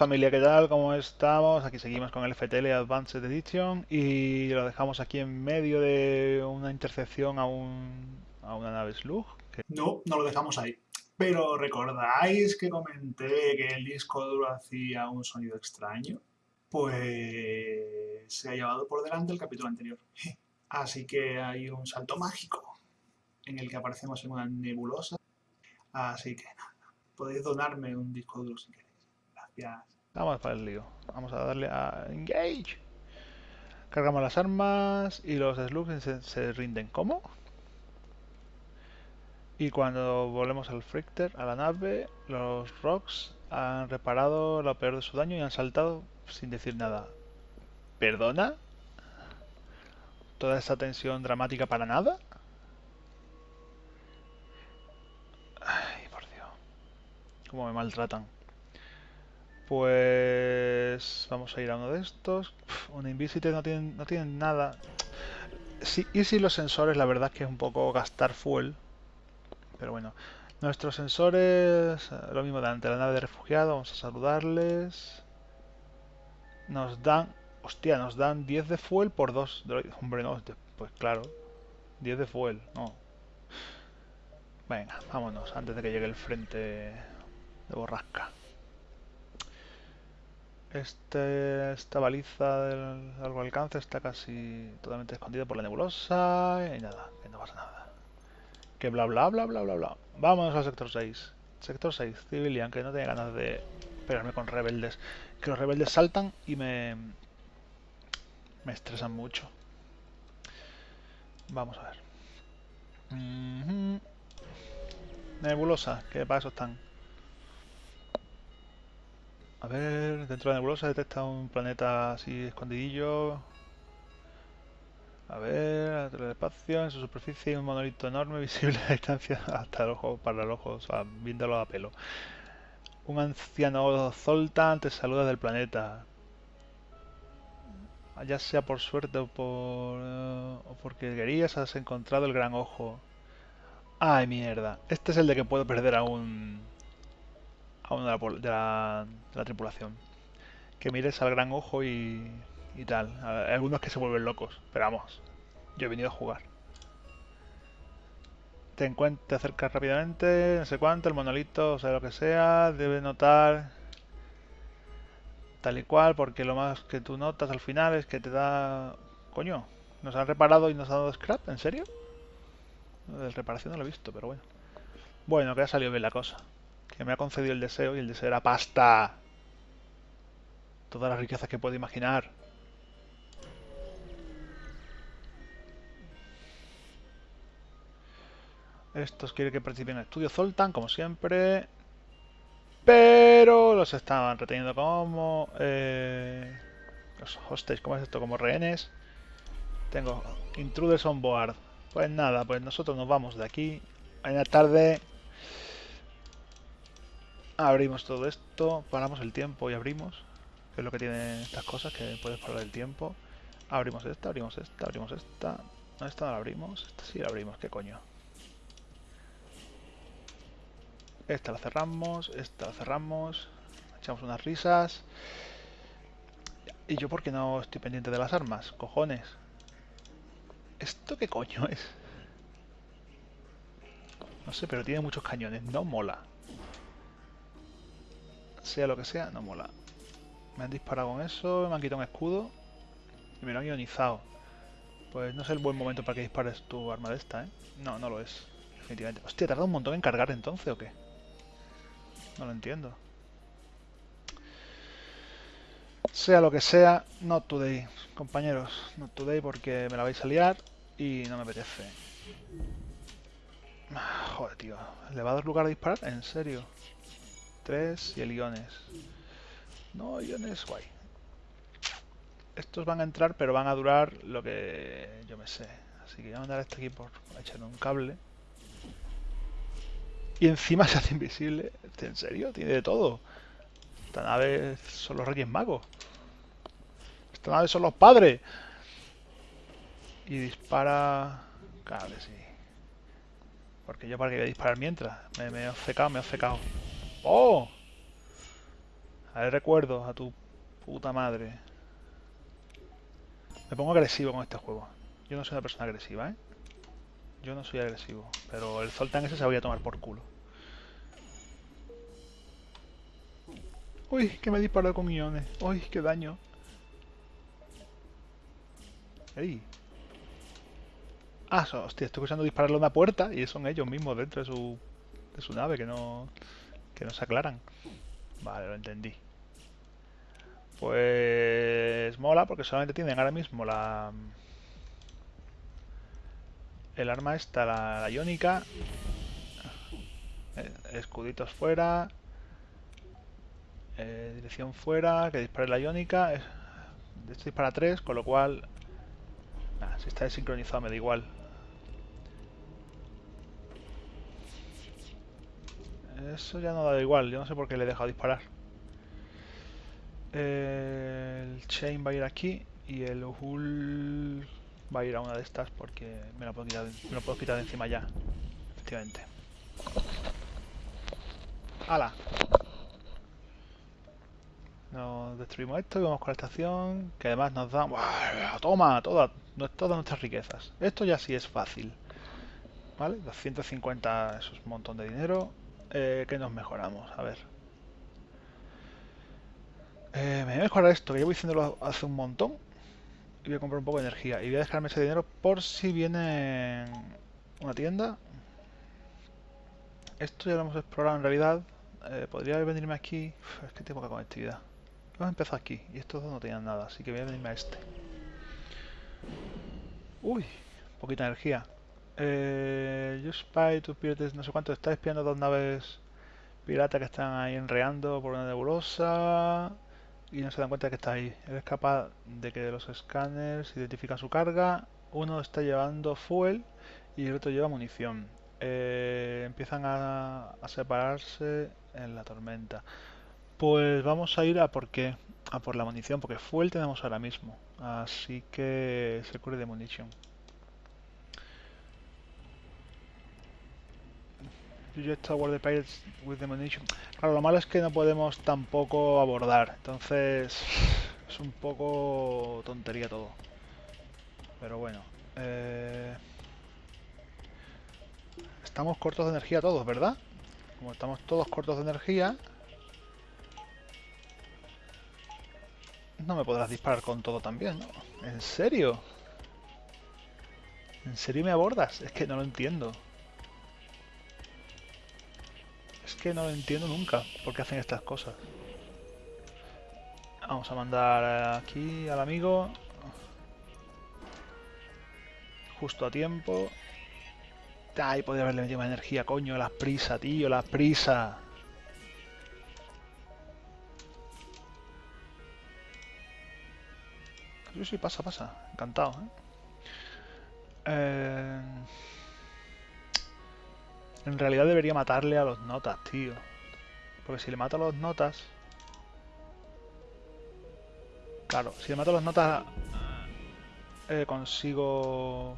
familia, ¿qué tal? ¿Cómo estamos? Aquí seguimos con el FTL Advanced Edition y lo dejamos aquí en medio de una intercepción a, un, a una nave Slug. No, no lo dejamos ahí. Pero ¿recordáis que comenté que el disco duro hacía un sonido extraño? Pues se ha llevado por delante el capítulo anterior. Así que hay un salto mágico en el que aparecemos en una nebulosa. Así que nada, podéis donarme un disco duro si queréis. Gracias. Vamos para el lío. Vamos a darle a Engage. Cargamos las armas y los Slugs se, rinden. ¿Cómo? Y cuando volvemos al Frichter, a la nave, los Rocks han reparado lo peor de su daño y han saltado sin decir nada. ¿Perdona? ¿Toda esa tensión dramática para nada? Ay, por Dios. Cómo me maltratan. Pues vamos a ir a uno de estos. Un Invisite no tienen, no tienen nada. Sí, y si los sensores, la verdad es que es un poco gastar fuel. Pero bueno, nuestros sensores, eh, lo mismo de la nave de refugiados, vamos a saludarles. Nos dan, hostia, nos dan 10 de fuel por 2 droides. Hombre, no, pues claro, 10 de fuel, no. Venga, vámonos, antes de que llegue el frente de borrasca. Este, esta baliza del largo alcance está casi totalmente escondida por la nebulosa y nada, que no pasa nada. Que bla bla bla bla bla bla. Vámonos al sector 6. Sector 6, Civilian, que no tiene ganas de pegarme con rebeldes. Que los rebeldes saltan y me... me estresan mucho. Vamos a ver. Nebulosa, que para eso están. A ver, dentro de la nebulosa detecta un planeta así escondidillo. A ver, del espacio, en su superficie un monolito enorme visible a distancia hasta el ojo, para el ojo, o sea, viéndolo a pelo. Un anciano Zoltan te saluda del planeta. Ya sea por suerte o por eh, o porque querías, has encontrado el gran ojo. Ay, mierda. Este es el de que puedo perder a un a uno de la, de la- de la tripulación. Que mires al gran ojo y, y tal. Algunos que se vuelven locos, pero vamos, yo he venido a jugar. Te encuentras, te acercas rápidamente, no sé cuánto, el monolito, o sea, lo que sea, debe notar tal y cual, porque lo más que tú notas al final es que te da... Coño, nos han reparado y nos han dado scrap, ¿en serio? De reparación no lo he visto, pero bueno. Bueno, que ha salido bien la cosa que me ha concedido el deseo y el deseo era pasta. Todas las riquezas que puedo imaginar. Estos quieren que participen en el estudio Zoltan, como siempre. Pero los estaban reteniendo como... eh, los hostage, ¿cómo es esto? Como rehenes. Tengo intruders on board. Pues nada, pues nosotros nos vamos de aquí. Mañana tarde Abrimos todo esto, paramos el tiempo y abrimos. Que es lo que tienen estas cosas, que puedes parar el tiempo. Abrimos esta, abrimos esta, abrimos esta. No, esta no la abrimos. Esta sí la abrimos, ¿qué coño? Esta la cerramos, esta la cerramos. Echamos unas risas. ¿Y yo por qué no estoy pendiente de las armas? Cojones. ¿Esto qué coño es? No sé, pero tiene muchos cañones. No mola sea lo que sea, no mola. Me han disparado con eso, me han quitado un escudo y me lo han ionizado. Pues no es el buen momento para que dispares tu arma de esta, ¿eh? No, no lo es, definitivamente. Hostia, ¿tarda un montón en cargar entonces o qué? No lo entiendo. Sea lo que sea, not today, compañeros. Not today porque me la vais a liar y no me apetece. Ah, Joder, tío. ¿Le va a dar lugar a disparar? ¿En serio? 3 y el iones. No, iones, guay. Estos van a entrar, pero van a durar lo que yo me sé. Así que voy a mandar a este aquí por echar un cable. Y encima se hace invisible. Este, ¿En serio? Tiene de todo. Esta nave son los Reyes Magos. Esta nave son los padres. Y dispara... Cable, sí. Porque yo para que voy a disparar mientras. Me, me he obcecado, me he obcecado. ¡Oh! Haré recuerdos a tu puta madre. Me pongo agresivo con este juego. Yo no soy una persona agresiva, ¿eh? Yo no soy agresivo. Pero el Zoltan ese se voy a tomar por culo. Uy, que me disparó con iones. Uy, qué daño. Ey. Ah, hostia, estoy escuchando dispararle a una puerta y son ellos mismos dentro de su, de su nave que no, que no se aclaran. Vale, lo entendí. Pues mola porque solamente tienen ahora mismo la... El arma esta, la, la iónica. Eh, escuditos fuera. Eh, dirección fuera, que dispare la iónica. Esto dispara 3, con lo cual... si está desincronizado me da igual. Eso ya no da igual, yo no sé por qué le he dejado disparar. El Chain va a ir aquí y el Hull va a ir a una de estas porque me lo puedo quitar, me lo puedo quitar de encima ya. Efectivamente. ¡Hala! Nos destruimos esto y vamos con la estación, que además nos da... ¡Toma! Todas, todas nuestras riquezas. Esto ya sí es fácil. ¿Vale? 250, eso es un montón de dinero. Eh, ¿Qué nos mejoramos? A ver. Eh, me voy a mejorar esto, que llevo diciéndolo hace un montón. Y voy a comprar un poco de energía. Y voy a dejarme ese dinero por si viene una tienda. Esto ya lo hemos explorado en realidad. Eh, podría venirme aquí. es que tengo poca conectividad. Vamos a empezar aquí. Y estos dos no tenían nada, así que voy a venirme a este. Uy, poquita energía. Eh, you spy to pirates, no sé cuánto, está espiando dos naves piratas que están ahí enreando por una nebulosa y no se dan cuenta de que está ahí. Eres capaz de que los escáneres identifican su carga, uno está llevando fuel y el otro lleva munición. Eh, empiezan a, separarse en la tormenta. Pues vamos a ir a por qué, a por la munición, porque fuel tenemos ahora mismo. Así que se cure de munición. Tower the Pirates with the Munition. Claro, lo malo es que no podemos tampoco abordar. Entonces es un poco tontería todo. Pero bueno. Eh, estamos cortos de energía todos, ¿verdad? Como estamos todos cortos de energía... No me podrás disparar con todo también, ¿no? ¿En serio? ¿En serio me abordas? Es que no lo entiendo. Que no lo entiendo nunca por qué hacen estas cosas. Vamos a mandar aquí al amigo. Justo a tiempo. Ay, podría haberle metido más energía, coño. La prisa, tío, la prisa. Sí, sí, pasa, pasa. Encantado, ¿eh? eh en realidad debería matarle a los notas, tío. Porque si le mato a los notas... Claro, si le mato a los notas... Eh, consigo...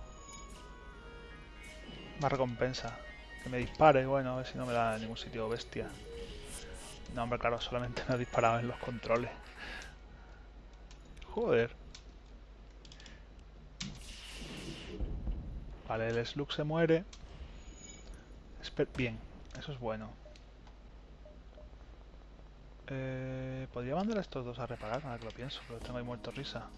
Más recompensa. Que me dispare, bueno, a ver si no me da en ningún sitio bestia. No, hombre, claro, solamente me ha disparado en los controles. Joder. Vale, el Slug se muere. Bien, eso es bueno. Eh, Podría mandar a estos dos a reparar, ahora que lo pienso, pero tengo ahí muerto risa.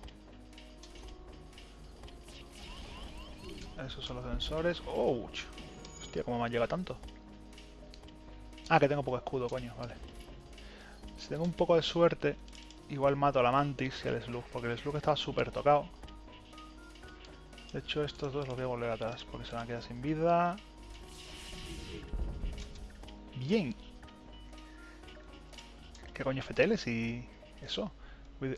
Esos son los sensores. ¡Ouch! Hostia, ¿cómo me llega tanto? Ah, que tengo poco escudo, coño, vale. Si tengo un poco de suerte, igual mato a la Mantis y al Slug, porque el Slug estaba súper tocado. De hecho, estos dos los voy a volver atrás, porque se van a quedar sin vida. Bien. ¿Qué coño feteles y eso?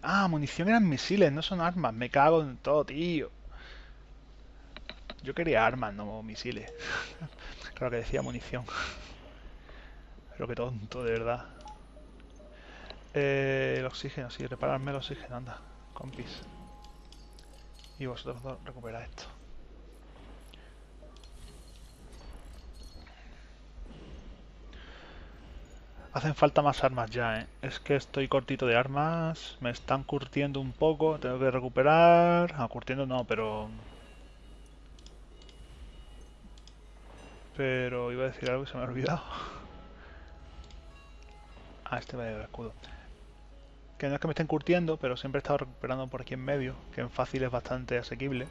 Ah, munición eran misiles, no son armas. Me cago en todo, tío. Yo quería armas, no misiles. claro que decía munición. Pero qué tonto, de verdad. Eh, el oxígeno, sí, repararme el oxígeno, anda, compis. Y vosotros dos recuperad esto. Hacen falta más armas ya, ¿eh? Es que estoy cortito de armas, me están curtiendo un poco, tengo que recuperar... Ah, curtiendo no, pero... Pero iba a decir algo y se me ha olvidado. Ah, este va a el escudo. Que no es que me estén curtiendo, pero siempre he estado recuperando por aquí en medio, que en fácil es bastante asequible.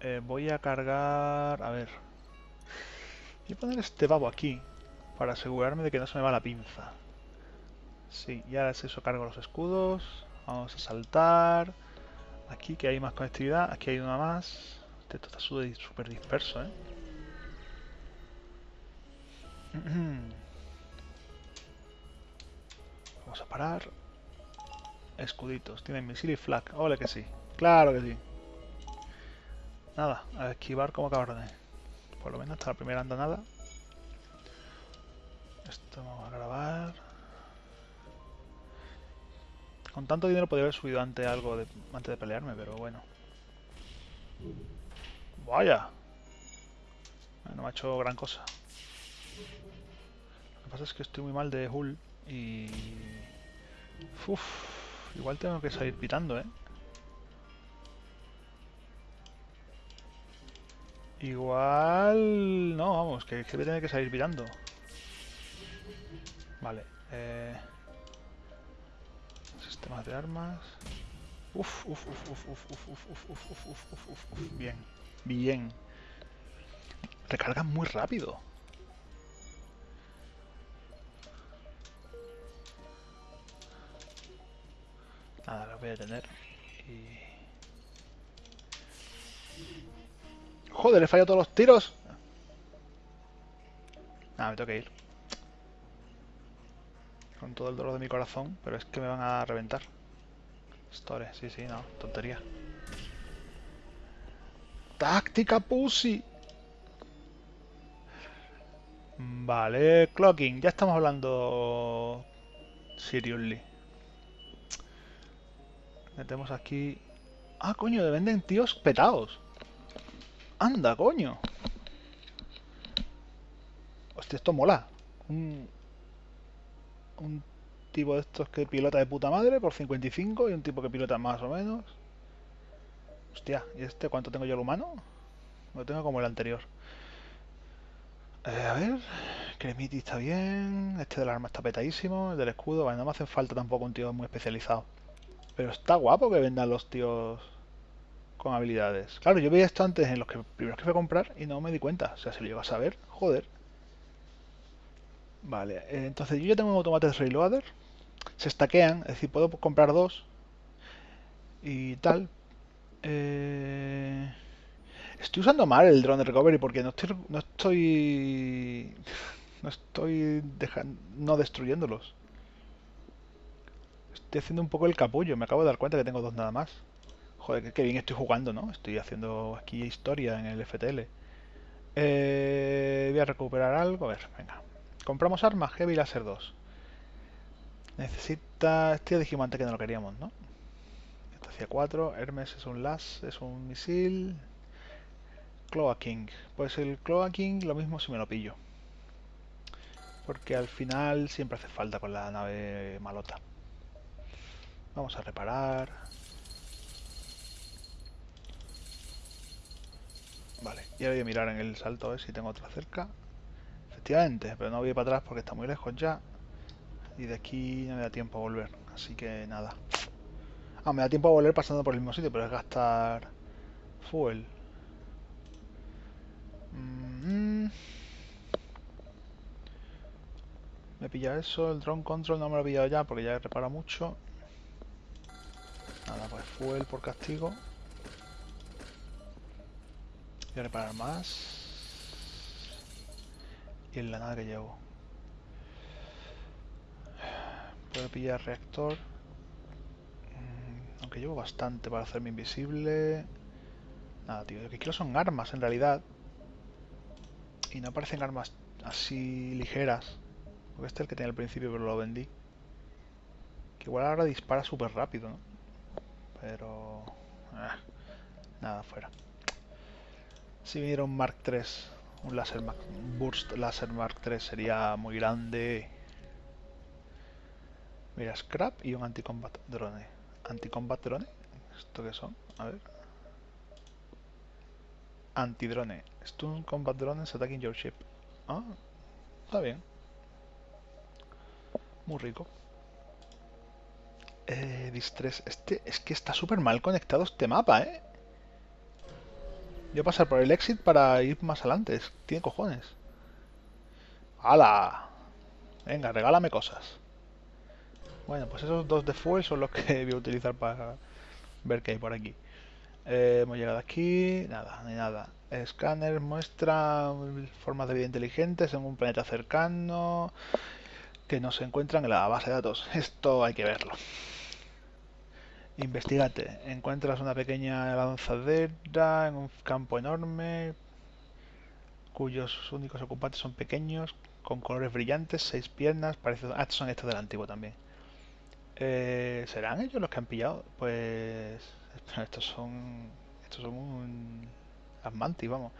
Eh, voy a cargar... A ver... Voy a poner este babo aquí, para asegurarme de que no se me va la pinza. Sí, ya es eso, cargo los escudos. Vamos a saltar. Aquí que hay más conectividad, aquí hay una más. Este está súper disperso, ¿eh? Vamos a parar. Escuditos. Tienen misil y flag. Ole que sí. Claro que sí. Nada, a esquivar como cabrones. Por lo menos hasta la primera anda nada. Esto vamos a grabar. Con tanto dinero podría haber subido antes algo de, de pelearme, pero bueno. Vaya. No me ha hecho gran cosa. Lo que pasa es que estoy muy mal de hull y... Uf, igual tengo que salir pitando, ¿eh? Igual... No, vamos, que, que voy a tener que salir pitando. Vale. Eh... Sistemas de armas. Uf, uf, uf, uf, uf, uf, uf, uf, uf, uf, uf, uf, uf, bien. Bien. Recargan muy rápido. Nada, lo voy a tener. Y... Joder, he fallado todos los tiros. Nada, me tengo que ir. Con todo el dolor de mi corazón, pero es que me van a reventar. Store, sí, sí, no, tontería. Táctica pussy. Vale, clocking, ya estamos hablando seriously. Metemos aquí... Ah, coño, de venden tíos petados. Anda, coño. Hostia, esto mola. Un, un tipo de estos que pilota de puta madre por 55 y un tipo que pilota más o menos. Hostia, ¿y este cuánto tengo yo el humano? Lo tengo como el anterior. Eh, a ver, Cremiti está bien, este del arma está petadísimo, el del escudo, vale, no me hace falta tampoco un tío muy especializado. Pero está guapo que vendan los tíos con habilidades. Claro, yo veía esto antes en los que primeros que fui a comprar y no me di cuenta. O sea, si lo llego a saber, joder. Vale, eh, entonces yo ya tengo un automates reloader. Se stackean, es decir, puedo comprar dos y tal. Eh, estoy usando mal el drone recovery porque no estoy no estoy no estoy dejando, no destruyéndolos. Estoy haciendo un poco el capullo, me acabo de dar cuenta que tengo dos nada más. Joder, qué bien estoy jugando, ¿no? Estoy haciendo aquí historia en el FTL. Eh, voy a recuperar algo. A ver, venga. Compramos armas, Heavy Laser 2. Necesita... Este Digimante que no lo queríamos, ¿no? Esto hacía 4. Hermes es un las, es un misil. Cloa King. Pues el Cloa King lo mismo si me lo pillo. Porque al final siempre hace falta con la nave malota. Vamos a reparar. Vale, y ahora voy a mirar en el salto a ver si tengo otra cerca. Efectivamente, pero no voy para atrás porque está muy lejos ya. Y de aquí no me da tiempo a volver, así que nada. Ah, me da tiempo a volver pasando por el mismo sitio, pero es gastar fuel. Mm-hmm. Me pilla eso, el drone control no me lo he pillado ya porque ya he reparado mucho. Nada, pues fuel por castigo. Voy a reparar más. Y en la nada que llevo. Puedo pillar reactor. Mm, aunque llevo bastante para hacerme invisible. Nada, tío. Lo que quiero son armas en realidad. Y no parecen armas así ligeras. Porque este es el que tenía al principio, pero lo vendí. Que igual ahora dispara súper rápido, ¿no? Pero... Ah, nada, fuera. Si viniera un Mark III, un láser Burst Laser Mark III sería muy grande. Mira, scrap y un anti-combat drone. ¿Anti-combat drone? ¿Esto qué son? A ver. Anti-drone. Stun combat drones attacking your ship. Ah, está bien. Muy rico. Eh, distress. Este, es que está súper mal conectado este mapa, ¿eh? A pasar por el exit para ir más adelante. Tiene cojones. ¡Hala! Venga, regálame cosas. Bueno, pues esos dos de fuel son los que voy a utilizar para ver qué hay por aquí. Eh, hemos llegado aquí, nada, ni nada. Escáner muestra formas de vida inteligentes en un planeta cercano que no se encuentran en la base de datos. Esto hay que verlo. Investigate. Encuentras una pequeña lanzadera en un campo enorme cuyos únicos ocupantes son pequeños, con colores brillantes, seis piernas, parece... Ah, son estos del antiguo también. Eh, ¿Serán ellos los que han pillado? Pues... Estos son... Estos son un... Asmanti, vamos.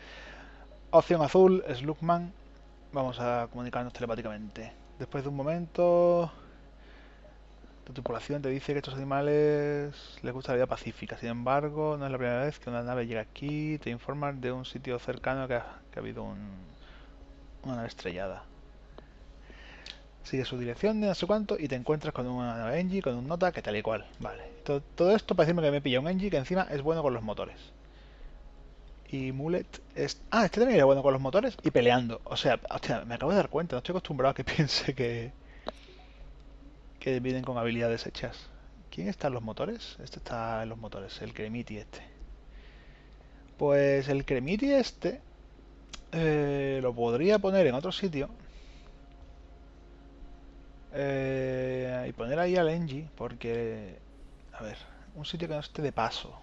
Opción azul, Slugman. Vamos a comunicarnos telepáticamente. Después de un momento... Tu tripulación te dice que estos animales les gusta la vida pacífica. Sin embargo, no es la primera vez que una nave llega aquí. Te informan de un sitio cercano que ha, habido una nave estrellada. Sigue su dirección de no sé cuánto y te encuentras con una nave Engie, con un nota que tal y cual. Vale. Todo, esto parece que me pilla un Engie que encima es bueno con los motores. Y Mulet es... Ah, este también era bueno con los motores y peleando. O sea, hostia, me acabo de dar cuenta. No estoy acostumbrado a que piense que que vienen con habilidades hechas. ¿Quién está en los motores? Este está en los motores, el Cremiti este. Pues el Cremiti este eh, lo podría poner en otro sitio. Eh, y poner ahí al Engie, porque... A ver, un sitio que no esté de paso.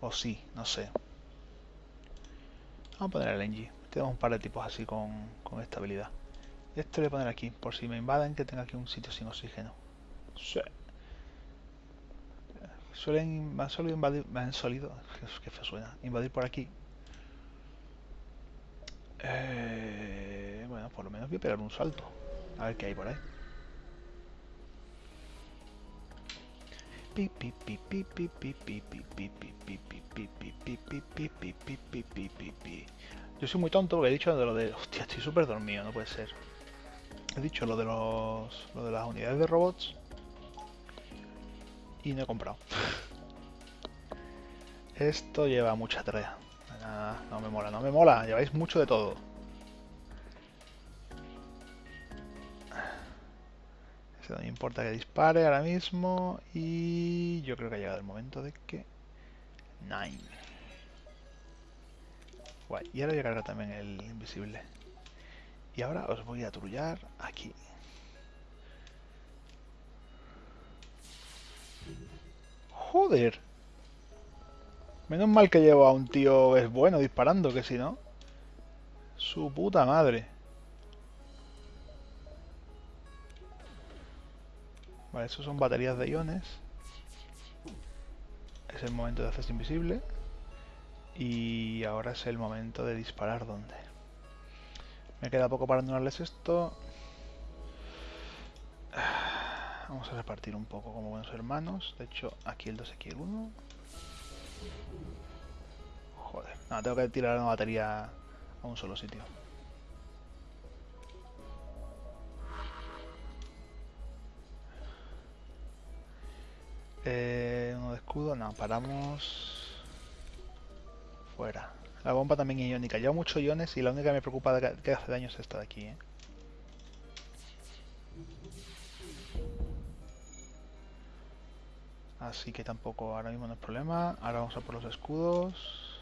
O sí, no sé. Vamos a poner al Engie. Tenemos un par de tipos así con, con esta habilidad. Esto voy a poner aquí, por si me invaden, que tenga aquí un sitio sin oxígeno. Sí. Suelen, me han solido invadir, me han solido, que feo suena, invadir por aquí. Eh, bueno, por lo menos voy a pegar un salto. A ver qué hay por ahí. Yo soy muy tonto porque he dicho de lo de... Hostia, estoy súper dormido, no puede ser he dicho lo de los lo de las unidades de robots y no he comprado. Esto lleva mucha tarea. no me mola, no me mola. Lleváis mucho de todo. no me importa que dispare ahora mismo. Y yo creo que ha llegado el momento de que... Nine. Guay. Y ahora llegará también el invisible. Y ahora os voy a trullar aquí. Joder. Menos mal que llevo a un tío es bueno disparando, que si no... Su puta madre. Vale, eso son baterías de iones. Es el momento de hacerse invisible. Y ahora es el momento de disparar donde. Me queda poco para anularles esto. Vamos a repartir un poco como buenos hermanos. De hecho, aquí el 2, aquí el 1. Joder, no, tengo que tirar una batería a un solo sitio. Eh, uno de escudo, no, paramos fuera. La bomba también iónica. Lleva muchos iones y la única que me preocupa que hace daño es esta de aquí. ¿eh? Así que tampoco ahora mismo no es problema. Ahora vamos a por los escudos.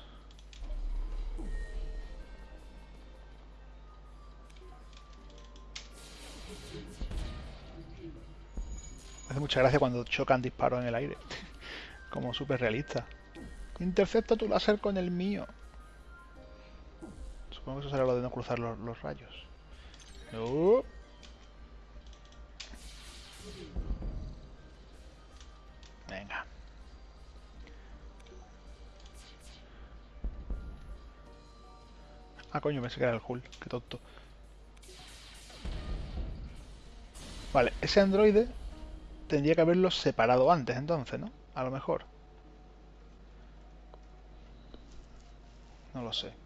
Hace mucha gracia cuando chocan disparos en el aire. Como súper realista. Intercepta tu láser con el mío. Supongo que eso será lo de no cruzar los, rayos. Venga. Ah, coño, me que era el Hull. Qué tonto. Vale, ese androide tendría que haberlo separado antes, entonces, ¿no? A lo mejor. No lo sé.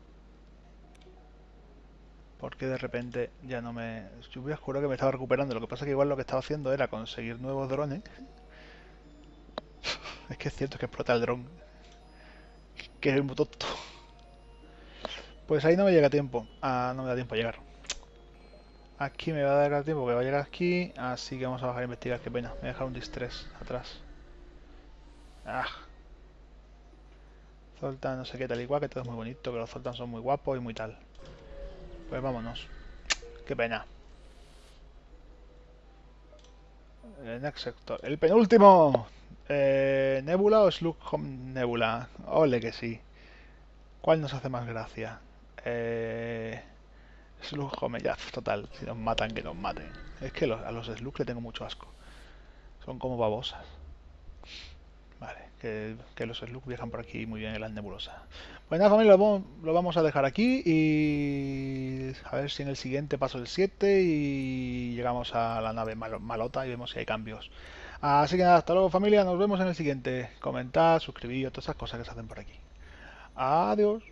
Porque de repente ya no me... Yo voy a que me estaba recuperando. Lo que pasa es que igual lo que estaba haciendo era conseguir nuevos drones. Es que es cierto que explota el dron. Que es muy tonto. Pues ahí no me llega tiempo. Ah, no me da tiempo a llegar. Aquí me va a dar tiempo que va a llegar aquí. Así que vamos a bajar a investigar. Qué pena. Me voy a dejar un distress atrás. Ah. Zoltan no sé qué tal igual, que todo es muy bonito, que los Zoltan son muy guapos y muy tal. Pues vámonos. Qué pena. El next sector. El penúltimo. Eh, ¿Nebula o Slug Home Nebula? Ole que sí. ¿Cuál nos hace más gracia? Eh, Slug Home, total. Si nos matan, que nos maten. Es que a los Slug le tengo mucho asco. Son como babosas. Vale, que, los Slug viajan por aquí muy bien en las nebulosas. Pues familia, lo, vamos a dejar aquí y a ver si en el siguiente paso el 7 y llegamos a la nave malota y vemos si hay cambios. Así que nada, hasta luego familia, nos vemos en el siguiente. Comentad, suscribíos, todas esas cosas que se hacen por aquí. Adiós.